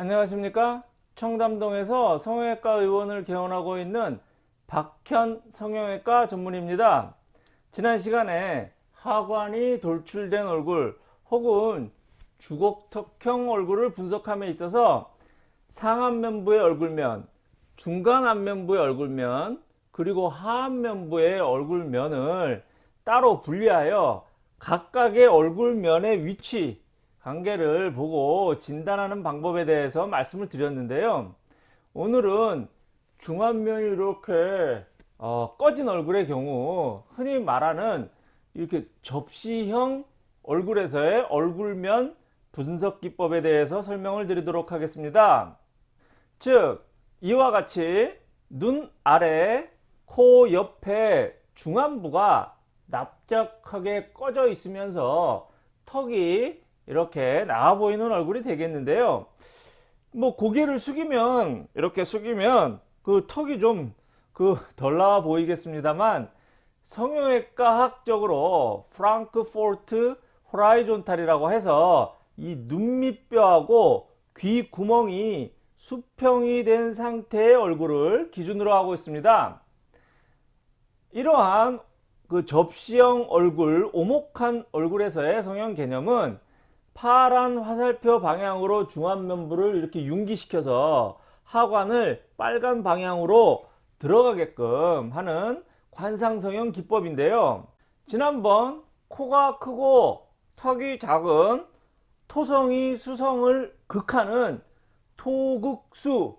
안녕하십니까? 청담동에서 성형외과 의원을 개원하고 있는 박현 성형외과 전문입니다. 지난 시간에 하관이 돌출된 얼굴 혹은 주걱턱형 얼굴을 분석함에 있어서 상안면부의 얼굴면 중간 안면부의 얼굴면 그리고 하안면부의 얼굴면을 따로 분리하여 각각의 얼굴면의 위치 관계를 보고 진단하는 방법에 대해서 말씀을 드렸는데요. 오늘은 중안면이 이렇게 어, 꺼진 얼굴의 경우 흔히 말하는 이렇게 접시형 얼굴에서의 얼굴면 분석 기법에 대해서 설명을 드리도록 하겠습니다. 즉 이와 같이 눈 아래 코 옆에 중안부가 납작하게 꺼져 있으면서 턱이 이렇게 나와 보이는 얼굴이 되겠는데요. 뭐 고개를 숙이면 이렇게 숙이면 그 턱이 좀 그 덜 나와 보이겠습니다만 성형외과 학적으로 프랑크포르트 호라이존탈이라고 해서 이 눈밑뼈하고 귀 구멍이 수평이 된 상태의 얼굴을 기준으로 하고 있습니다. 이러한 그 접시형 얼굴 오목한 얼굴에서의 성형 개념은 파란 화살표 방향으로 중안면부를 이렇게 융기시켜서 하관을 빨간 방향으로 들어가게끔 하는 관상성형 기법인데요. 지난번 코가 크고 턱이 작은 토성이 수성을 극하는 토극수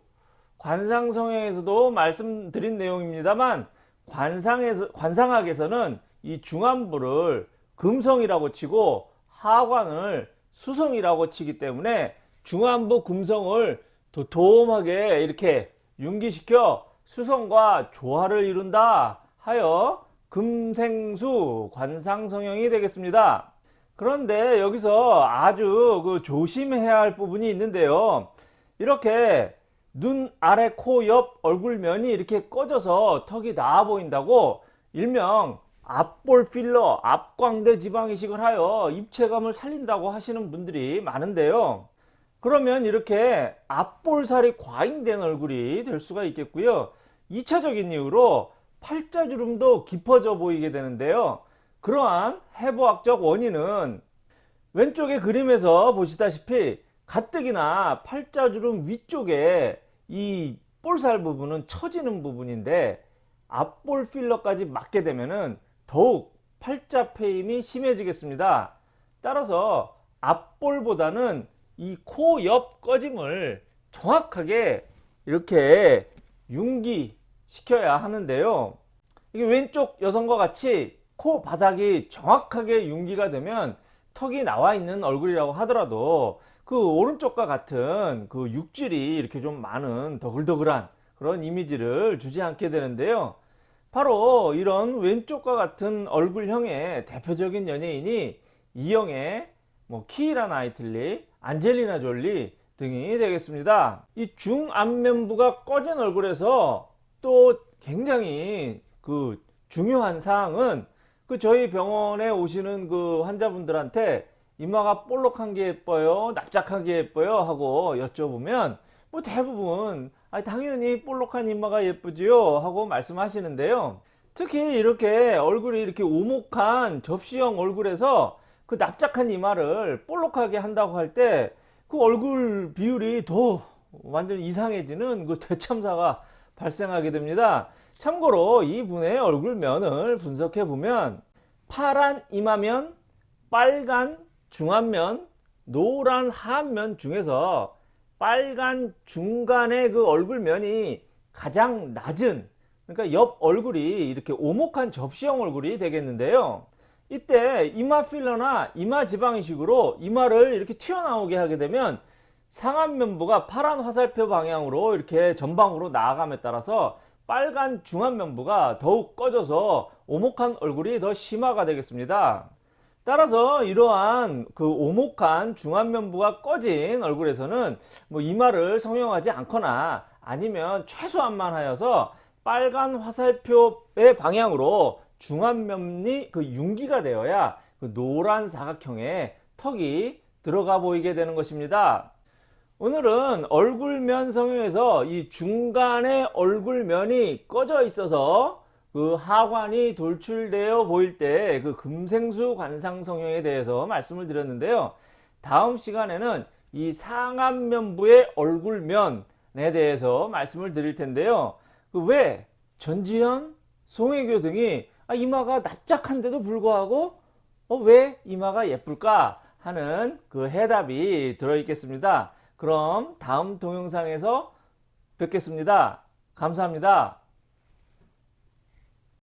관상성형에서도 말씀드린 내용입니다만 관상에서, 관상학에서는 이 중안부를 금성이라고 치고 하관을 수성이라고 치기 때문에 중안부 금성을 도톰하게 이렇게 융기시켜 수성과 조화를 이룬다 하여 금생수 관상성형이 되겠습니다. 그런데 여기서 아주 그 조심해야 할 부분이 있는데요. 이렇게 눈 아래 코 옆 얼굴면이 이렇게 꺼져서 턱이 나와 보인다고 일명 앞볼 필러, 앞광대 지방 이식을 하여 입체감을 살린다고 하시는 분들이 많은데요. 그러면 이렇게 앞볼살이 과잉된 얼굴이 될 수가 있겠고요. 2차적인 이유로 팔자주름도 깊어져 보이게 되는데요. 그러한 해부학적 원인은 왼쪽의 그림에서 보시다시피 가뜩이나 팔자주름 위쪽에 이 볼살 부분은 처지는 부분인데 앞볼 필러까지 맞게 되면은 더욱 팔자 패임이 심해지겠습니다. 따라서 앞볼보다는 이 코 옆 꺼짐을 정확하게 이렇게 융기 시켜야 하는데요. 이게 왼쪽 여성과 같이 코 바닥이 정확하게 융기가 되면 턱이 나와 있는 얼굴이라고 하더라도 그 오른쪽과 같은 그 육질이 이렇게 좀 많은 더글더글한 그런 이미지를 주지 않게 되는데요. 바로 이런 왼쪽과 같은 얼굴형의 대표적인 연예인이 이영애, 뭐 키이라 나이틀리, 안젤리나 졸리 등이 되겠습니다. 이 중안면부가 꺼진 얼굴에서 또 굉장히 그 중요한 사항은 그 저희 병원에 오시는 그 환자분들한테 이마가 볼록한 게 예뻐요 납작한 게 예뻐요 하고 여쭤보면 뭐 대부분 아 당연히 볼록한 이마가 예쁘지요? 하고 말씀하시는데요. 특히 이렇게 얼굴이 이렇게 오목한 접시형 얼굴에서 그 납작한 이마를 볼록하게 한다고 할 때 그 얼굴 비율이 더 완전 이상해지는 그 대참사가 발생하게 됩니다. 참고로 이분의 얼굴면을 분석해 보면 파란 이마면 빨간 중안면 노란 하안면 중에서 빨간 중간의 그 얼굴면이 가장 낮은 그러니까 옆 얼굴이 이렇게 오목한 접시형 얼굴이 되겠는데요. 이때 이마 필러나 이마 지방이식으로 이마를 이렇게 튀어나오게 하게 되면 상안 면부가 파란 화살표 방향으로 이렇게 전방으로 나아감에 따라서 빨간 중안 면부가 더욱 꺼져서 오목한 얼굴이 더 심화가 되겠습니다 따라서 이러한 그 오목한 중안면부가 꺼진 얼굴에서는 뭐 이마를 성형하지 않거나 아니면 최소한만 하여서 빨간 화살표의 방향으로 중안면이 그 융기가 되어야 그 노란 사각형의 턱이 들어가 보이게 되는 것입니다. 오늘은 얼굴면 성형에서 이 중간에 얼굴면이 꺼져 있어서 그 하관이 돌출되어 보일 때 그 금생수 관상 성형에 대해서 말씀을 드렸는데요. 다음 시간에는 이 상안면부의 얼굴면에 대해서 말씀을 드릴 텐데요. 그 왜 전지현, 송혜교 등이 아, 이마가 납작한데도 불구하고 어, 왜 이마가 예쁠까 하는 그 해답이 들어 있겠습니다. 그럼 다음 동영상에서 뵙겠습니다. 감사합니다.